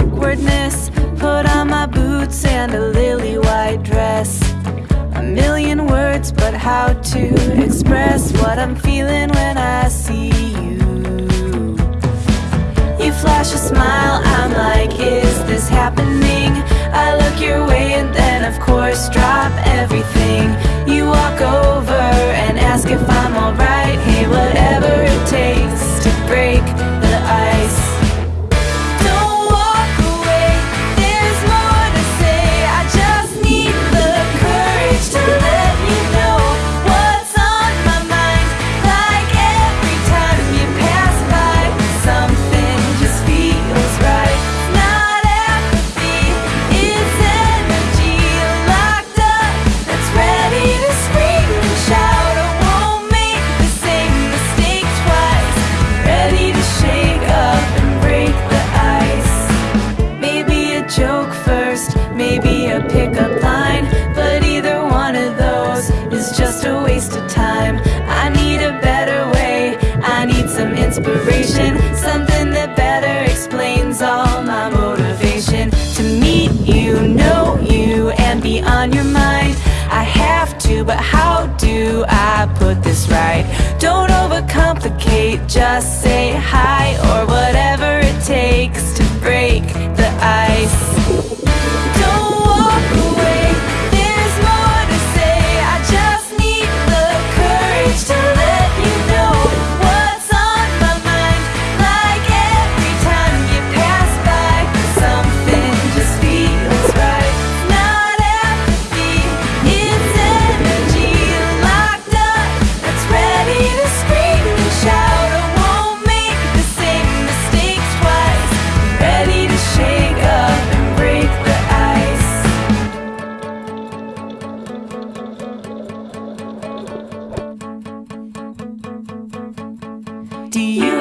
awkwardness. Put on my boots and a lily white dress. A million words but how to express What I'm feeling when I see you. You flash a smile, I'm like, is this happening? I look your way and then of course drop everything. You walk over maybe a pickup line, but either one of those is just a waste of time. I need a better way, I need some inspiration, something that better explains all my motivation. To meet you, know you, and be on your mind. I have to, but how do I put this right? Don't overcomplicate, just say hi or do you.